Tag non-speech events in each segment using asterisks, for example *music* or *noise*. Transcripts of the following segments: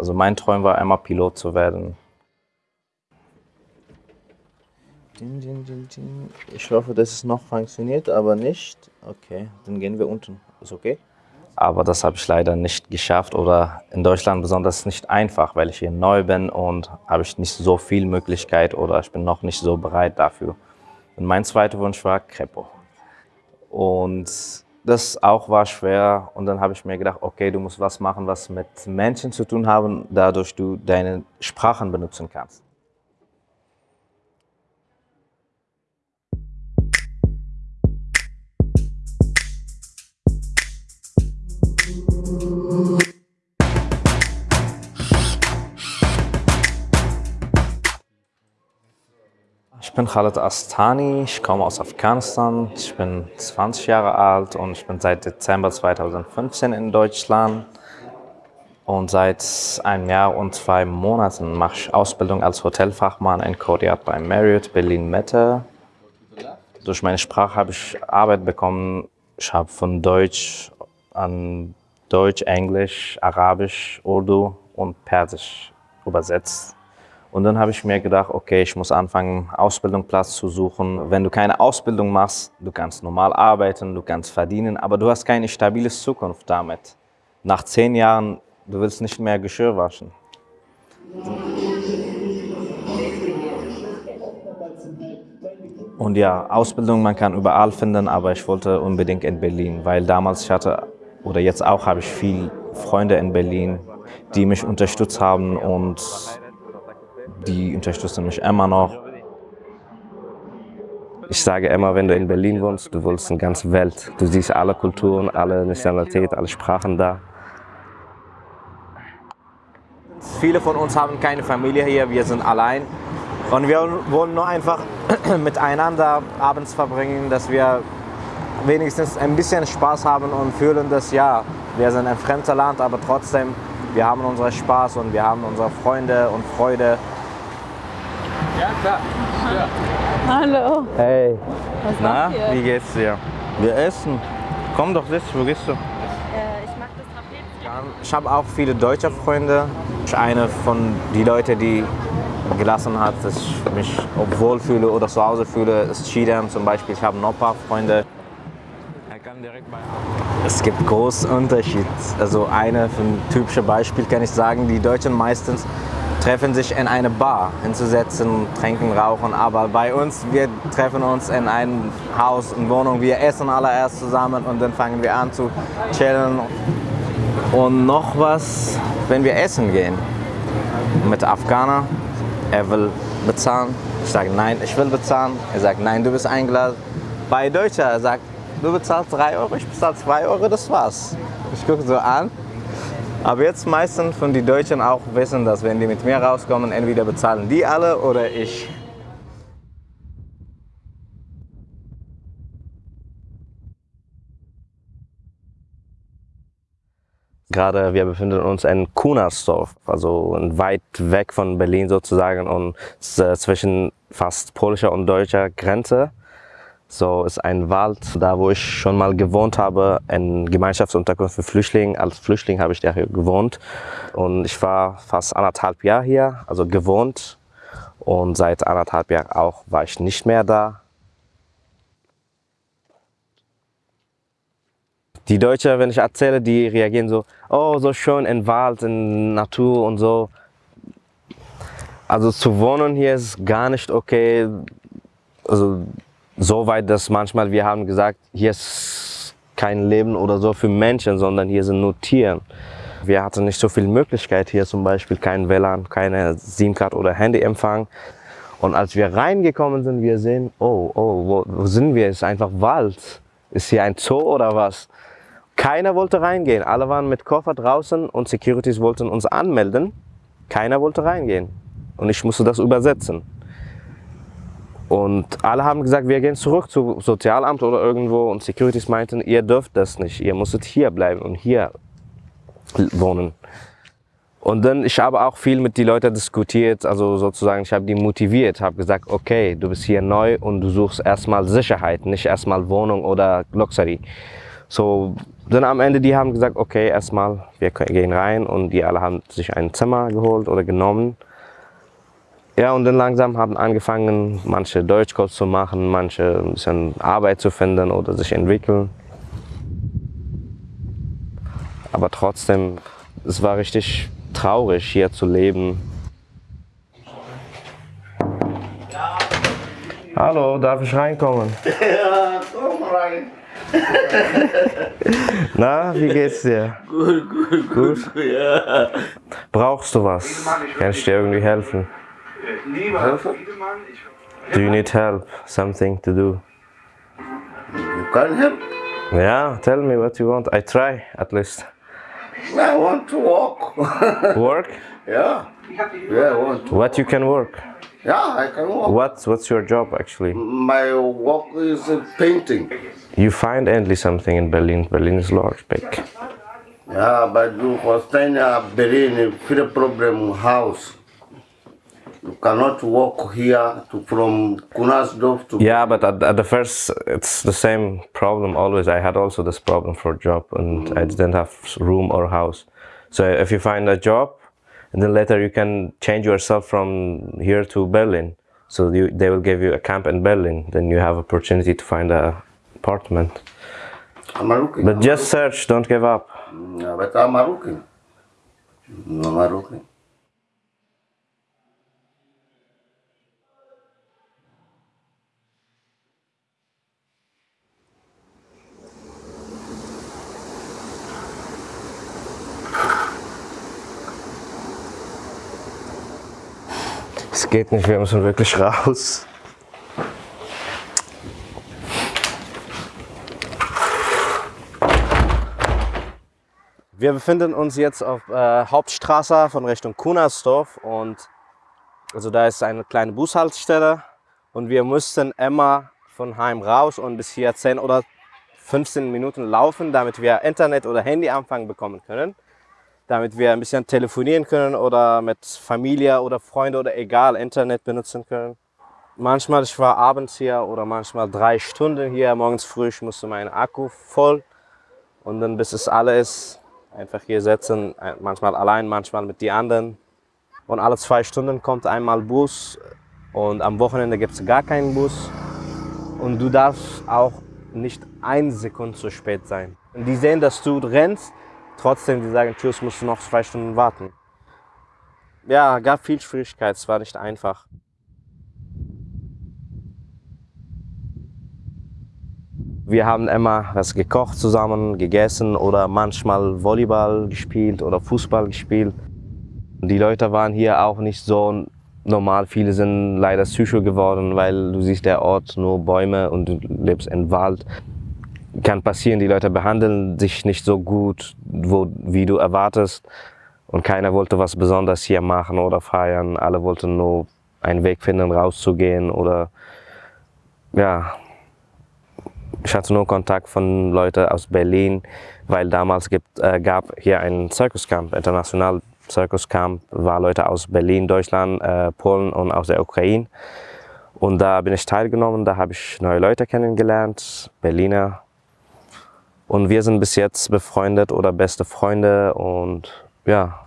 Also mein Traum war einmal Pilot zu werden. Ich hoffe, dass es noch funktioniert, aber nicht. Okay, dann gehen wir unten. Ist okay? Aber das habe ich leider nicht geschafft oder in Deutschland besonders nicht einfach, weil ich hier neu bin und habe ich nicht so viel Möglichkeit oder ich bin noch nicht so bereit dafür. Und mein zweiter Wunsch war Crepo. Und das auch war schwer und dann habe ich mir gedacht, okay, du musst was machen, was mit Menschen zu tun haben, dadurch du deine Sprachen benutzen kannst. Bin Khaled Astani, ich komme aus Afghanistan, ich bin 20 Jahre alt und ich bin seit Dezember 2015 in Deutschland. Und seit einem Jahr und zwei Monaten mache ich Ausbildung als Hotelfachmann in Kodiat bei Marriott Berlin-Mitte. Durch meine Sprache habe ich Arbeit bekommen. Ich habe von Deutsch an Deutsch, Englisch, Arabisch, Urdu und Persisch übersetzt. Und dann habe ich mir gedacht, okay, ich muss anfangen, Ausbildungsplatz zu suchen. Wenn du keine Ausbildung machst, du kannst normal arbeiten, du kannst verdienen, aber du hast keine stabile Zukunft damit. Nach zehn Jahren, du willst nicht mehr Geschirr waschen. Und ja, Ausbildung, man kann überall finden, aber ich wollte unbedingt in Berlin, weil damals ich hatte, oder jetzt auch habe ich viele Freunde in Berlin, die mich unterstützt haben und die unterstützen mich immer noch. Ich sage immer, wenn du in Berlin wohnst, du willst eine ganze Welt. Du siehst alle Kulturen, alle Nationalitäten, alle Sprachen da. Viele von uns haben keine Familie hier, wir sind allein. Und wir wollen nur einfach *clears throat* miteinander abends verbringen, dass wir wenigstens ein bisschen Spaß haben und fühlen, dass ja, wir sind ein fremder Land, aber trotzdem, wir haben unseren Spaß und wir haben unsere Freunde und Freude. Ja, klar. Ja. Hallo. Hey. Was Na, macht ihr? wie geht's dir? Wir essen. Komm doch, sitz, wo gehst du? Äh, ich mag das Trapez. Ich habe auch viele deutsche Freunde. Eine von den Leuten, die gelassen hat, dass ich mich wohlfühle oder zu Hause fühle, ist Chidam zum Beispiel. Ich habe noch ein paar Freunde. Es gibt großen Unterschied. Also eine für ein typisches Beispiel kann ich sagen, die Deutschen meistens treffen sich in eine Bar hinzusetzen, trinken, rauchen. Aber bei uns, wir treffen uns in einem Haus, in Wohnung, wir essen alle erst zusammen und dann fangen wir an zu chillen. Und noch was, wenn wir essen gehen mit Afghaner, er will bezahlen. Ich sage nein, ich will bezahlen. Er sagt nein, du bist eingeladen. Bei Deutscher, er sagt, du bezahlst 3 Euro, ich bezahle 2 Euro, das war's. Ich gucke so an. Aber jetzt meistens von den Deutschen auch wissen, dass wenn die mit mir rauskommen, entweder bezahlen die alle oder ich. Gerade wir befinden uns in Kunersdorf, also weit weg von Berlin sozusagen und zwischen fast polnischer und deutscher Grenze. So ist ein Wald, da wo ich schon mal gewohnt habe, in Gemeinschaftsunterkunft für Flüchtlinge. Als Flüchtling habe ich da gewohnt und ich war fast anderthalb Jahre hier, also gewohnt. Und seit anderthalb Jahren auch war ich nicht mehr da. Die Deutschen, wenn ich erzähle, die reagieren so, oh, so schön im Wald, in Natur und so. Also zu wohnen hier ist gar nicht okay. Also so weit, dass manchmal wir haben gesagt, hier ist kein Leben oder so für Menschen, sondern hier sind nur Tiere. Wir hatten nicht so viel Möglichkeit hier zum Beispiel, kein WLAN, keine SIM-Card oder Handyempfang. Und als wir reingekommen sind, wir sehen, oh, oh, wo, wo sind wir? Ist einfach Wald. Ist hier ein Zoo oder was? Keiner wollte reingehen. Alle waren mit Koffer draußen und Securities wollten uns anmelden. Keiner wollte reingehen. Und ich musste das übersetzen. Und alle haben gesagt, wir gehen zurück zum Sozialamt oder irgendwo. Und Securities meinten, ihr dürft das nicht. Ihr musstet hier bleiben und hier wohnen. Und dann, ich habe auch viel mit den Leuten diskutiert, also sozusagen, ich habe die motiviert, habe gesagt, okay, du bist hier neu und du suchst erstmal Sicherheit, nicht erstmal Wohnung oder Luxury. So, dann am Ende, die haben gesagt, okay, erstmal, wir gehen rein und die alle haben sich ein Zimmer geholt oder genommen. Ja, und dann langsam haben angefangen, manche Deutschkurs zu machen, manche ein bisschen Arbeit zu finden oder sich entwickeln. Aber trotzdem, es war richtig traurig, hier zu leben. Hallo, darf ich reinkommen? *laughs* Ja, komm rein. *laughs* Na, wie geht's dir? Gut, gut, Gut? Ja. Brauchst du was? Kann ich dir irgendwie helfen? Helfen? Do you need help? Something to do? You can help. Yeah, tell me what you want. I try at least. I want to walk. *laughs* Work? yeah. Yeah, I want to. What you can work? Yeah, I can walk. What What's your job actually? My work is uh, painting. You find endly something in Berlin. Berlin is large, big. Yeah, but you understand uh, Berlin is a problem house. You cannot walk here to from Kunasdorf to Yeah, but at, at the first, it's the same problem always. I had also this problem for job, and mm. I didn't have room or house. So if you find a job, and then later you can change yourself from here to Berlin. So you, they will give you a camp in Berlin. Then you have opportunity to find a apartment. I'm looking. But just search. Don't give up. Mm, yeah, but I'm looking. I'm looking. Es geht nicht. Wir müssen wirklich raus. Wir befinden uns jetzt auf äh, Hauptstraße von Richtung Kunersdorf und also da ist eine kleine Bushaltestelle und wir mussten immer von Heim raus und bis hier 10 oder 15 Minuten laufen, damit wir Internet oder Handyempfang bekommen können, damit wir ein bisschen telefonieren können oder mit Familie oder Freunde oder egal Internet benutzen können. Manchmal ich war abends hier oder manchmal drei Stunden hier, morgens früh ich musste mein Akku voll und dann bis es alle ist, einfach hier sitzen, manchmal allein, manchmal mit die anderen. Und alle zwei Stunden kommt einmal Bus und am Wochenende gibt es gar keinen Bus. Und du darfst auch nicht ein Sekunde zu spät sein. Und die sehen, dass du rennst, trotzdem die sagen, tschüss, musst du noch zwei Stunden warten. Ja, gab viel Schwierigkeit, es war nicht einfach. Wir haben immer was gekocht zusammen, gegessen oder manchmal Volleyball gespielt oder Fußball gespielt. Die Leute waren hier auch nicht so normal. Viele sind leider psycho geworden, weil du siehst der Ort nur Bäume und du lebst im Wald. Kann passieren, die Leute behandeln sich nicht so gut, wo, wie du erwartest. Und keiner wollte was Besonderes hier machen oder feiern. Alle wollten nur einen Weg finden, rauszugehen oder ja, ich hatte nur Kontakt von Leuten aus Berlin, weil damals gibt, äh, gab hier einen Circuscamp, international Circuscamp, war Leute aus Berlin, Deutschland, äh, Polen und aus der Ukraine. Und da bin ich teilgenommen, da habe ich neue Leute kennengelernt, Berliner. Und wir sind bis jetzt befreundet oder beste Freunde und ja,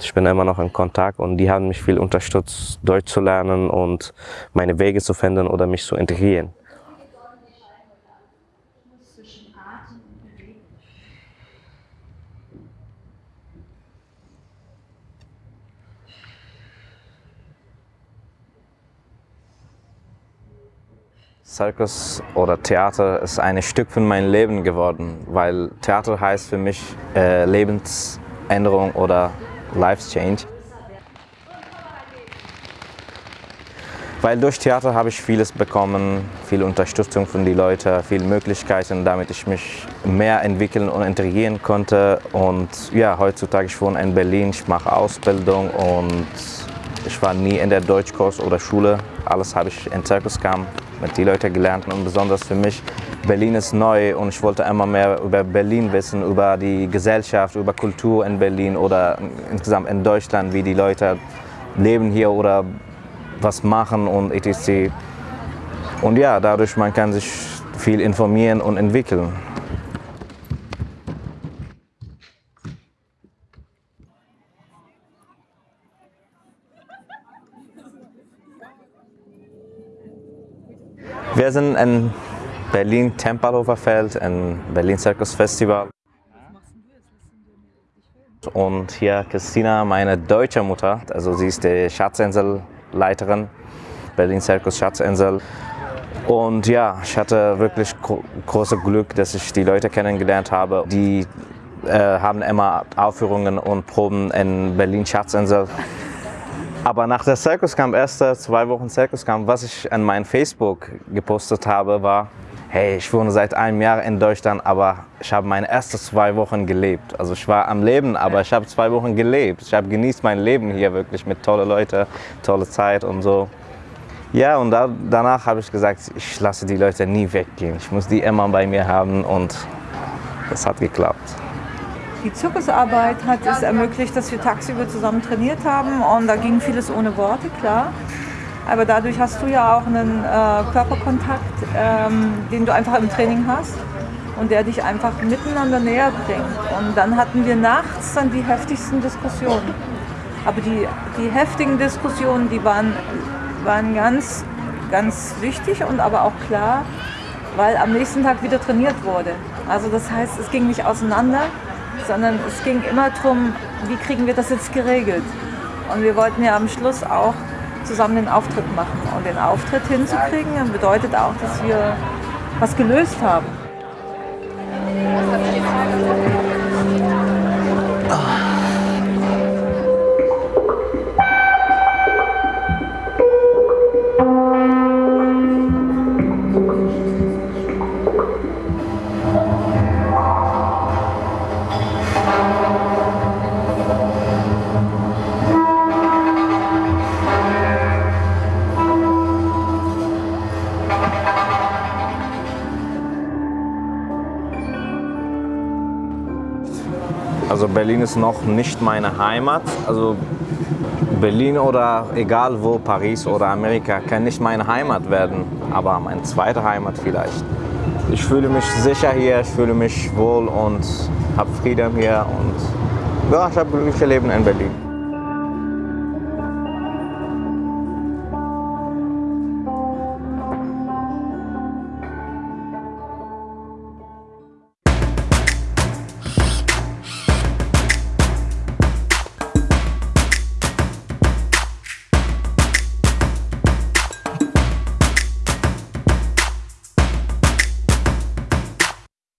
ich bin immer noch in Kontakt und die haben mich viel unterstützt, Deutsch zu lernen und meine Wege zu finden oder mich zu integrieren. Circus oder Theater ist ein Stück von meinem Leben geworden, weil Theater heißt für mich äh, Lebensänderung oder Life Change. Weil durch Theater habe ich vieles bekommen, viel Unterstützung von den Leuten, viele Möglichkeiten, damit ich mich mehr entwickeln und integrieren konnte. Und ja, heutzutage ich wohne in Berlin, ich mache Ausbildung und ich war nie in der Deutschkurs oder Schule. Alles habe ich in Circuscamp mit den Leuten gelernt und besonders für mich, Berlin ist neu und ich wollte immer mehr über Berlin wissen, über die Gesellschaft, über Kultur in Berlin oder insgesamt in Deutschland, wie die Leute leben hier oder was machen und etc. Und ja, dadurch man kann sich viel informieren und entwickeln. Wir sind in Berlin Tempelhofer Feld, im Berlin Circus Festival. Und hier Christina, meine deutsche Mutter, also sie ist die Schatzinselleiterin, Berlin Circus Schatzinsel. Und ja, ich hatte wirklich gro großes Glück, dass ich die Leute kennengelernt habe. Die äh, haben immer Aufführungen und Proben in Berlin Schatzinsel. Aber nach der Circus Camp, erste zwei Wochen Circus Camp, was ich an meinem Facebook gepostet habe, war, hey, ich wohne seit einem Jahr in Deutschland, aber ich habe meine ersten zwei Wochen gelebt. Also ich war am Leben, aber ich habe zwei Wochen gelebt. Ich habe genießt mein Leben hier wirklich mit tollen Leuten, tolle Zeit und so. Ja, und da, danach habe ich gesagt, ich lasse die Leute nie weggehen. Ich muss die immer bei mir haben und das hat geklappt. Die Zirkusarbeit hat es ermöglicht, dass wir tagsüber zusammen trainiert haben und da ging vieles ohne Worte, klar. Aber dadurch hast du ja auch einen äh, Körperkontakt, ähm, den du einfach im Training hast und der dich einfach miteinander näher bringt. Und dann hatten wir nachts dann die heftigsten Diskussionen. Aber die, die heftigen Diskussionen, die waren waren ganz, ganz wichtig und aber auch klar, weil am nächsten Tag wieder trainiert wurde. Also das heißt, es ging nicht auseinander, sondern es ging immer darum, wie kriegen wir das jetzt geregelt. Und wir wollten ja am Schluss auch zusammen den Auftritt machen. Und den Auftritt hinzukriegen bedeutet auch, dass wir was gelöst haben. Also Berlin ist noch nicht meine Heimat. Also Berlin oder egal wo, Paris oder Amerika, kann nicht meine Heimat werden, aber meine zweite Heimat vielleicht. Ich fühle mich sicher hier, ich fühle mich wohl und habe Frieden hier und ja, ich habe ein glückliches Leben in Berlin.